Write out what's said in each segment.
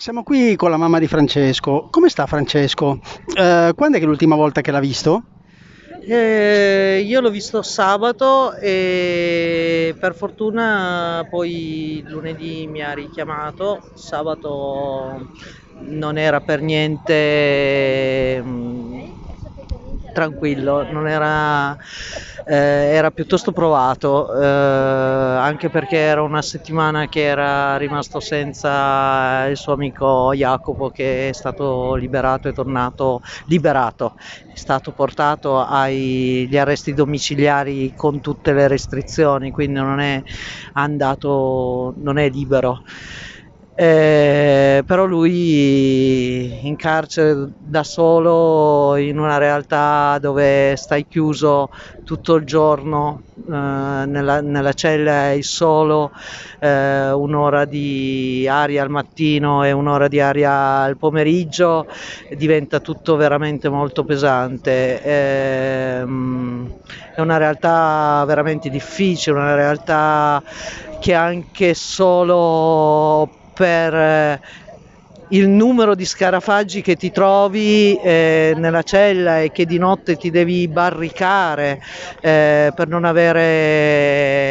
Siamo qui con la mamma di Francesco. Come sta Francesco? Eh, quando è che l'ultima volta che l'ha visto? Eh, io l'ho visto sabato e per fortuna poi lunedì mi ha richiamato. Sabato non era per niente mm, tranquillo, non era, eh, era piuttosto provato, eh, anche perché era una settimana che era rimasto senza il suo amico Jacopo che è stato liberato e tornato liberato, è stato portato agli arresti domiciliari con tutte le restrizioni, quindi non è andato, non è libero. Eh, però lui in carcere da solo in una realtà dove stai chiuso tutto il giorno eh, nella, nella, cella e solo eh, un'ora di aria al mattino e un'ora di aria al pomeriggio diventa tutto veramente molto pesante. Ehm, è una realtà veramente difficile una realtà che anche solo per il numero di scarafaggi che ti trovi eh, nella cella e che di notte ti devi barricare eh, per non avere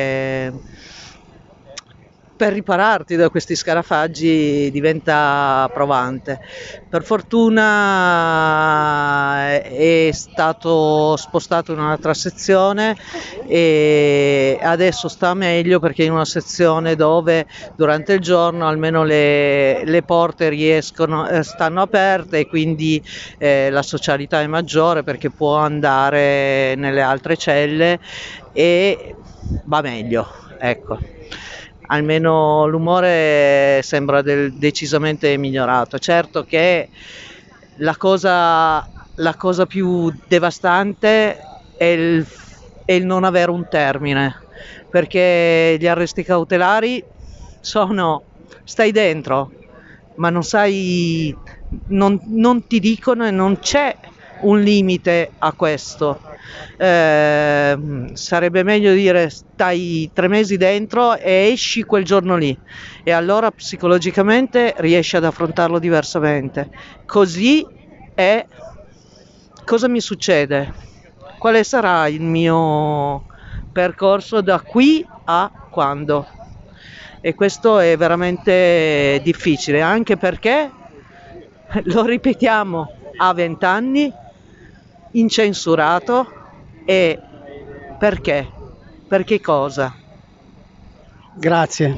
per ripararti da questi scarafaggi diventa provante. Per fortuna è stato spostato in un'altra sezione e adesso sta meglio perché in una sezione dove durante il giorno almeno le, le porte riescono, eh, stanno aperte e quindi eh, la socialità è maggiore perché può andare nelle altre celle e va meglio. Ecco almeno l'umore sembra del, decisamente migliorato. Certo che la cosa, la cosa più devastante è il, è il non avere un termine, perché gli arresti cautelari sono stai dentro, ma non sai, non, non ti dicono e non c'è un limite a questo. Eh, sarebbe meglio dire stai tre mesi dentro e esci quel giorno lì e allora psicologicamente riesci ad affrontarlo diversamente. Così è cosa mi succede? Quale sarà il mio percorso da qui a quando? E questo è veramente difficile anche perché lo ripetiamo a vent'anni incensurato e perché? Per che cosa? Grazie.